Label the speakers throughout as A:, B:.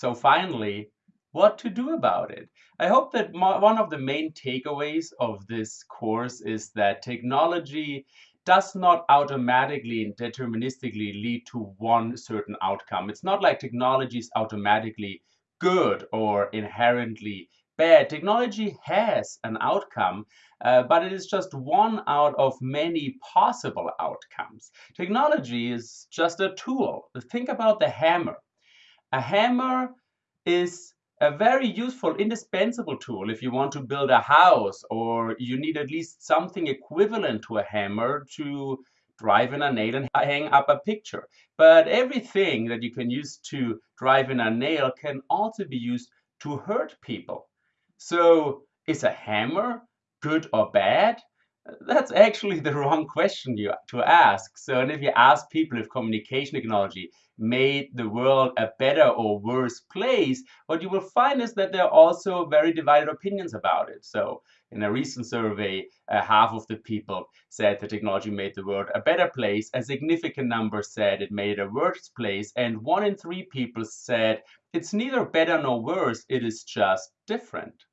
A: So finally, what to do about it? I hope that one of the main takeaways of this course is that technology does not automatically and deterministically lead to one certain outcome. It's not like technology is automatically good or inherently bad. Technology has an outcome, uh, but it is just one out of many possible outcomes. Technology is just a tool. Think about the hammer. A hammer is a very useful, indispensable tool if you want to build a house or you need at least something equivalent to a hammer to drive in a nail and hang up a picture. But everything that you can use to drive in a nail can also be used to hurt people. So is a hammer good or bad? That's actually the wrong question you, to ask. So, and if you ask people if communication technology made the world a better or worse place, what you will find is that there are also very divided opinions about it. So, in a recent survey, uh, half of the people said the technology made the world a better place. A significant number said it made it a worse place. And one in three people said it's neither better nor worse, it is just different.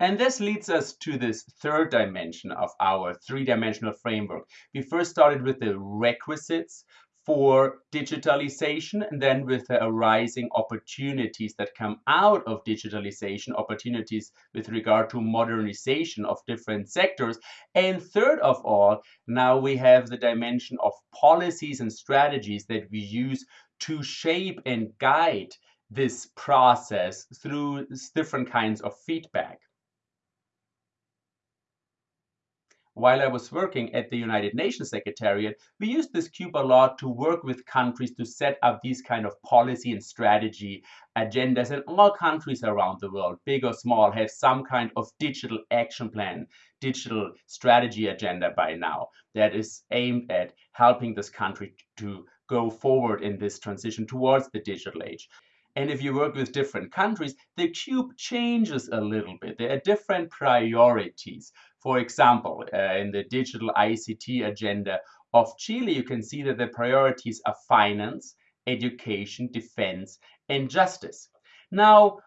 A: And this leads us to this third dimension of our three-dimensional framework. We first started with the requisites for digitalization and then with the arising opportunities that come out of digitalization, opportunities with regard to modernization of different sectors. And third of all, now we have the dimension of policies and strategies that we use to shape and guide this process through different kinds of feedback. While I was working at the United Nations Secretariat, we used this cube a lot to work with countries to set up these kind of policy and strategy agendas. And all countries around the world, big or small, have some kind of digital action plan, digital strategy agenda by now that is aimed at helping this country to go forward in this transition towards the digital age. And if you work with different countries, the cube changes a little bit. There are different priorities. For example, uh, in the digital ICT agenda of Chile, you can see that the priorities are finance, education, defense, and justice. Now,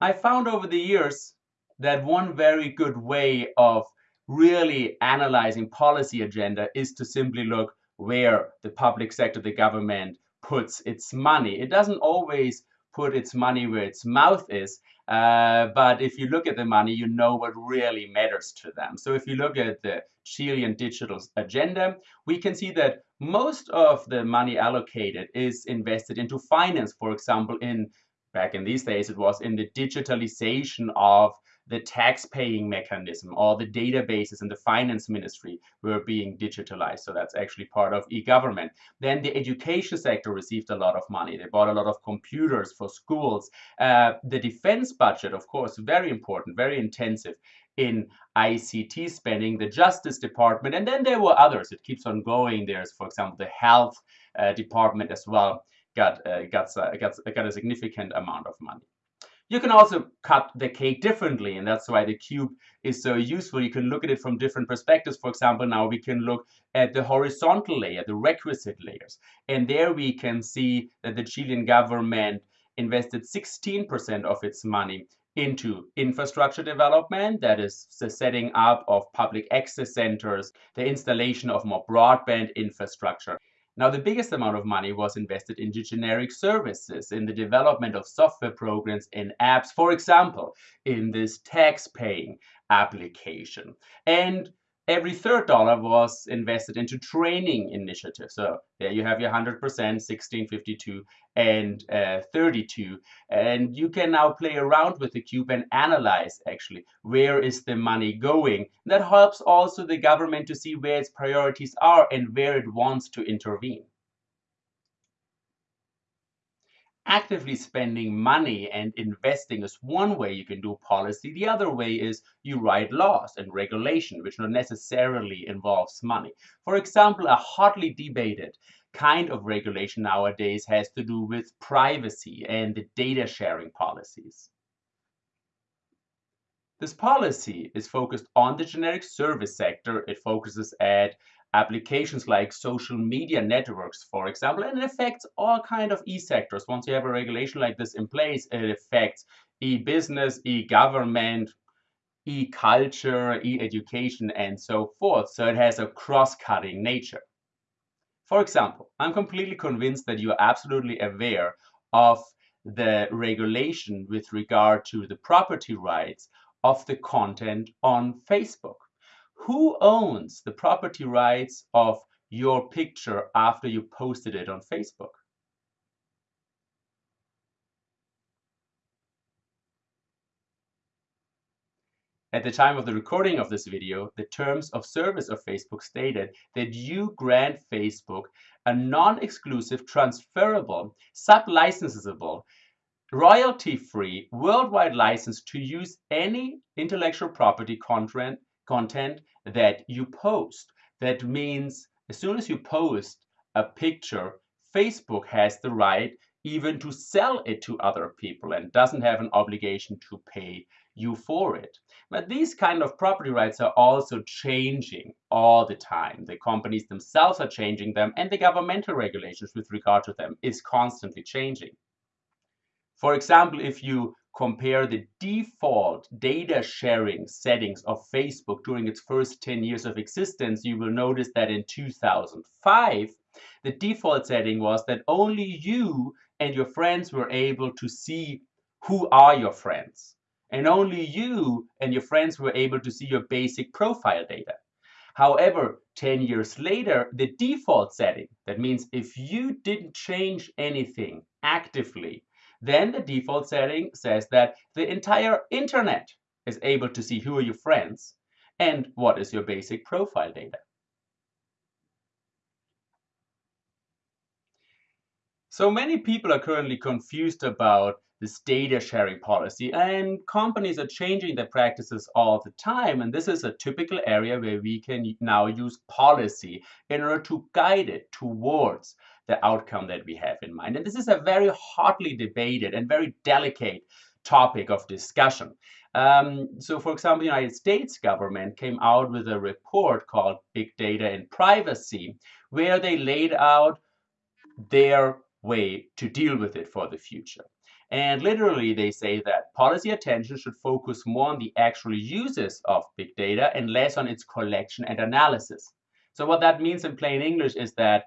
A: I found over the years that one very good way of really analyzing policy agenda is to simply look where the public sector, the government, puts its money. It doesn't always put its money where its mouth is. Uh, but if you look at the money, you know what really matters to them. So if you look at the Chilean digital agenda, we can see that most of the money allocated is invested into finance, for example, in back in these days, it was in the digitalization of the tax paying mechanism or the databases in the finance ministry were being digitalized. So that's actually part of e-government. Then the education sector received a lot of money. They bought a lot of computers for schools. Uh, the defense budget, of course, very important, very intensive in ICT spending, the Justice Department, and then there were others. It keeps on going. There's, for example, the Health uh, Department as well got, uh, got, uh, got, got a significant amount of money. You can also cut the cake differently, and that's why the cube is so useful. You can look at it from different perspectives. For example, now we can look at the horizontal layer, the requisite layers. And there we can see that the Chilean government invested 16% of its money into infrastructure development, that is the setting up of public access centers, the installation of more broadband infrastructure. Now, the biggest amount of money was invested into generic services, in the development of software programs and apps, for example, in this tax paying application. And every third dollar was invested into training initiatives. So there you have your 100%, 1652 and uh, 32. And you can now play around with the cube and analyze actually where is the money going. That helps also the government to see where its priorities are and where it wants to intervene. Actively spending money and investing is one way you can do policy. The other way is you write laws and regulation, which not necessarily involves money. For example, a hotly debated kind of regulation nowadays has to do with privacy and the data sharing policies. This policy is focused on the generic service sector. It focuses at applications like social media networks, for example, and it affects all kind of e-sectors. Once you have a regulation like this in place, it affects e-business, e-government, e-culture, e-education, and so forth. So it has a cross-cutting nature. For example, I'm completely convinced that you are absolutely aware of the regulation with regard to the property rights of the content on Facebook. Who owns the property rights of your picture after you posted it on Facebook? At the time of the recording of this video, the terms of service of Facebook stated that you grant Facebook a non-exclusive, transferable, sub-licensable, royalty-free, worldwide license to use any intellectual property content, content that you post. That means as soon as you post a picture, Facebook has the right even to sell it to other people and doesn't have an obligation to pay you for it. But these kind of property rights are also changing all the time. The companies themselves are changing them and the governmental regulations with regard to them is constantly changing. For example, if you compare the default data sharing settings of Facebook during its first 10 years of existence, you will notice that in 2005, the default setting was that only you and your friends were able to see who are your friends and only you and your friends were able to see your basic profile data. However, 10 years later, the default setting, that means if you didn't change anything actively, then the default setting says that the entire internet is able to see who are your friends and what is your basic profile data. So many people are currently confused about this data sharing policy and companies are changing their practices all the time and this is a typical area where we can now use policy in order to guide it towards the outcome that we have in mind. And this is a very hotly debated and very delicate topic of discussion. Um, so for example the united states government came out with a report called big data and privacy where they laid out their way to deal with it for the future. And literally, they say that policy attention should focus more on the actual uses of big data and less on its collection and analysis. So what that means in plain English is that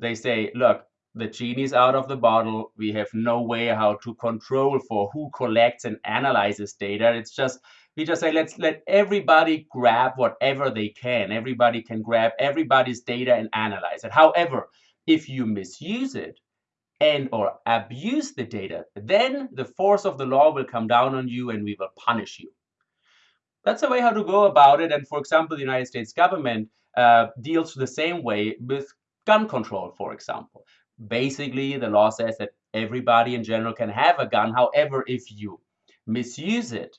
A: they say, look, the genie's out of the bottle. We have no way how to control for who collects and analyzes data. It's just, we just say, let's let everybody grab whatever they can. Everybody can grab everybody's data and analyze it. However, if you misuse it, and or abuse the data, then the force of the law will come down on you and we will punish you. That's a way how to go about it. And for example, the United States government uh, deals the same way with gun control, for example. Basically, the law says that everybody in general can have a gun. However, if you misuse it,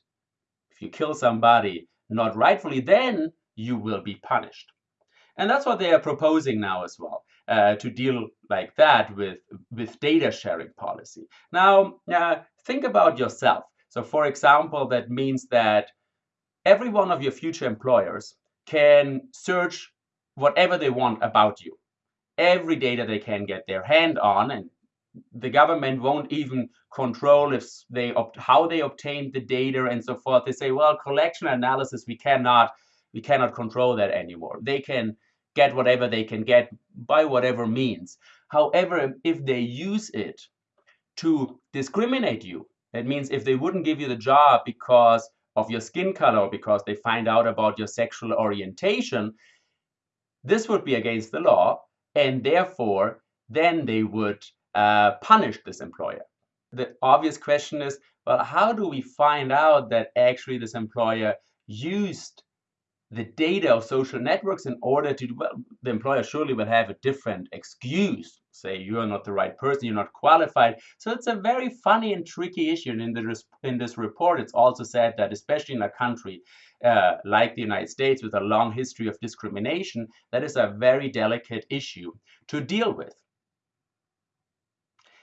A: if you kill somebody not rightfully, then you will be punished. And that's what they are proposing now as well uh, to deal like that with, with data sharing policy. Now, uh, think about yourself. So for example, that means that every one of your future employers can search whatever they want about you. Every data they can get their hand on and the government won't even control if they how they obtained the data and so forth. They say, well, collection analysis, we cannot we cannot control that anymore. They can get whatever they can get by whatever means. However, if they use it to discriminate you, that means if they wouldn't give you the job because of your skin color, because they find out about your sexual orientation, this would be against the law, and therefore, then they would uh, punish this employer. The obvious question is, well, how do we find out that actually this employer used the data of social networks in order to, well, the employer surely will have a different excuse. Say you're not the right person, you're not qualified. So it's a very funny and tricky issue. And in, the, in this report, it's also said that especially in a country uh, like the United States with a long history of discrimination, that is a very delicate issue to deal with.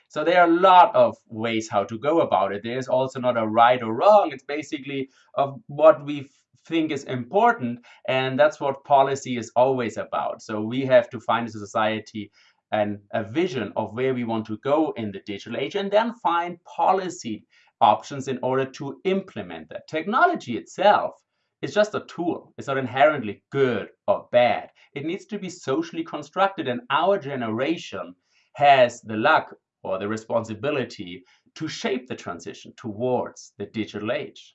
A: So there are a lot of ways how to go about it. There's also not a right or wrong. It's basically of what we think is important. And that's what policy is always about. So we have to find a society and a vision of where we want to go in the digital age and then find policy options in order to implement that. Technology itself is just a tool. It's not inherently good or bad. It needs to be socially constructed and our generation has the luck or the responsibility to shape the transition towards the digital age.